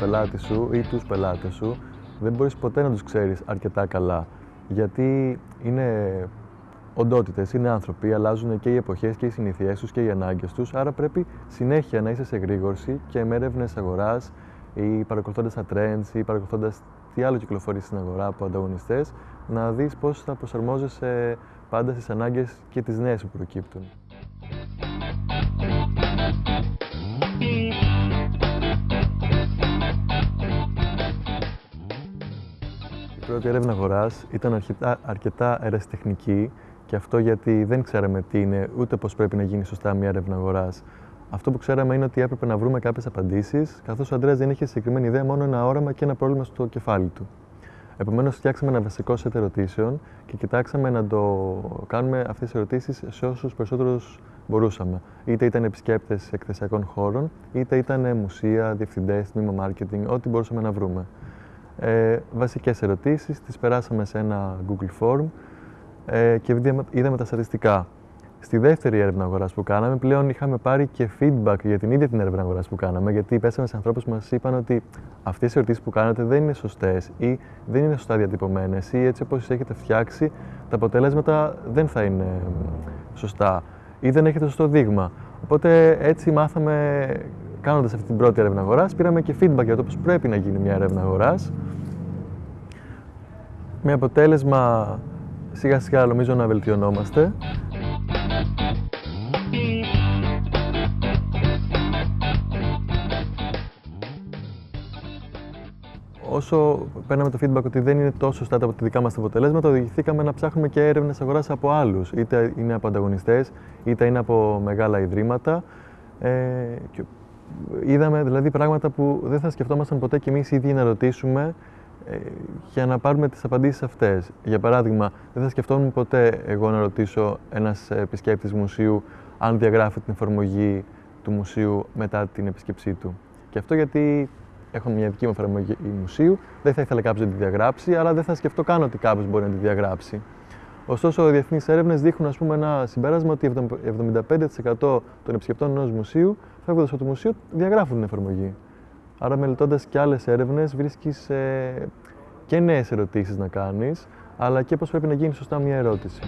πελάτη σου ή τους πελάτες σου δεν μπορείς ποτέ να τους ξέρεις αρκετά καλά. Γιατί είναι οντότητες, είναι άνθρωποι, αλλάζουν και οι εποχές και οι συνήθειέ τους και οι ανάγκες τους. Άρα πρέπει συνέχεια να είσαι σε γρήγορση και με έρευνες αγοράς ή παρακολουθώντας τα trends ή παρακολουθώντας τι άλλο κυκλοφορεί στην αγορά από ανταγωνιστές, να δεις πώς θα προσαρμόζεσαι πάντα στις ανάγκες και τις νέες που προκύπτουν. Πρώτη έρευνα αγοράς ήταν αρκετά, αρκετά ερασιτεχνική και αυτό γιατί δεν ξέραμε τι είναι, ούτε πώς πρέπει να γίνει σωστά μια έρευνα αγοράς. Αυτό που ξέραμε είναι ότι έπρεπε να βρούμε κάποιες απαντήσεις, καθώς ο Αντρέας δεν είχε συγκεκριμένη ιδέα, μόνο ένα όραμα και ένα πρόβλημα στο κεφάλι του. Επομένως, φτιάξαμε ένα βασικό σετ ερωτήσεων και κοιτάξαμε να το κάνουμε αυτές τις ερωτήσεις σε όσους περισσότερους μπορούσαμε. Είτε ήταν επισκέπτες εκθεσιακών χώρων, είτε ήταν μουσεία, διευθυντές, τμήμα marketing, ό,τι μπορούσαμε να βρούμε. Ε, Βασικές ερωτήσεις, τις περάσαμε σε ένα Google Form ε, και είδαμε τα στατιστικά. Στη δεύτερη έρευνα αγοράς που κάναμε, πλέον είχαμε πάρει και feedback για την ίδια την έρευνα αγοράς που κάναμε, γιατί πέσαμε σε ανθρώπους που μας είπαν ότι αυτές οι ερωτήσεις που κάνετε δεν είναι σωστές ή δεν είναι σωστά διατυπωμένες ή έτσι όπως τις έχετε φτιάξει, τα αποτελέσματα δεν θα είναι σωστά ή δεν έχετε σωστό δείγμα. Οπότε έτσι μάθαμε, κάνοντας αυτή την πρώτη έρευνα αγοράς, πήραμε και feedback για το πώς πρέπει να γίνει μια έρευνα αγοράς. Με αποτέλεσμα σιγά σιγά νομίζω να βελτιωνόμαστε. Όσο παίρναμε το feedback ότι δεν είναι τόσο σωστά από τα δικά μας αποτελέσματα, οδηγηθήκαμε να ψάχνουμε και έρευνες αγοράς από άλλους. Είτε είναι από ανταγωνιστές, είτε είναι από μεγάλα ιδρύματα. Ε, και είδαμε δηλαδή πράγματα που δεν θα σκεφτόμασταν ποτέ κι εμείς ίδιοι να ρωτήσουμε ε, για να πάρουμε τις απαντήσεις αυτές. Για παράδειγμα, δεν θα σκεφτόμουν ποτέ εγώ να ρωτήσω ένας επισκέπτης μουσείου αν διαγράφει την εφαρμογή του μουσείου μετά την επίσκεψή του. Και αυτό γιατί έχω μια δική μου εφαρμογή μουσείου, δεν θα ήθελα κάποιος να τη διαγράψει, αλλά δεν θα σκεφτώ καν ότι κάποιος μπορεί να τη διαγράψει. Ωστόσο, οι διεθνείς έρευνες δείχνουν ας πούμε, ένα συμπέρασμα ότι 75% των επισκεπτών ενός μουσείου, φεύγοντας από το μουσείο, διαγράφουν την εφαρμογή. Άρα μελετώντας και άλλες έρευνες βρίσκεις ε, και νέες ερωτήσεις να κάνεις, αλλά και πώς πρέπει να γίνει σωστά μια ερώτηση.